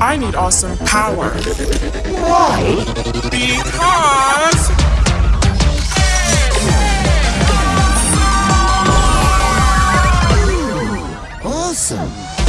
I need awesome power. Why? Because. Awesome.